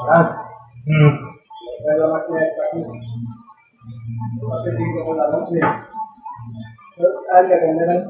Ah, Hmm. di ada gambaran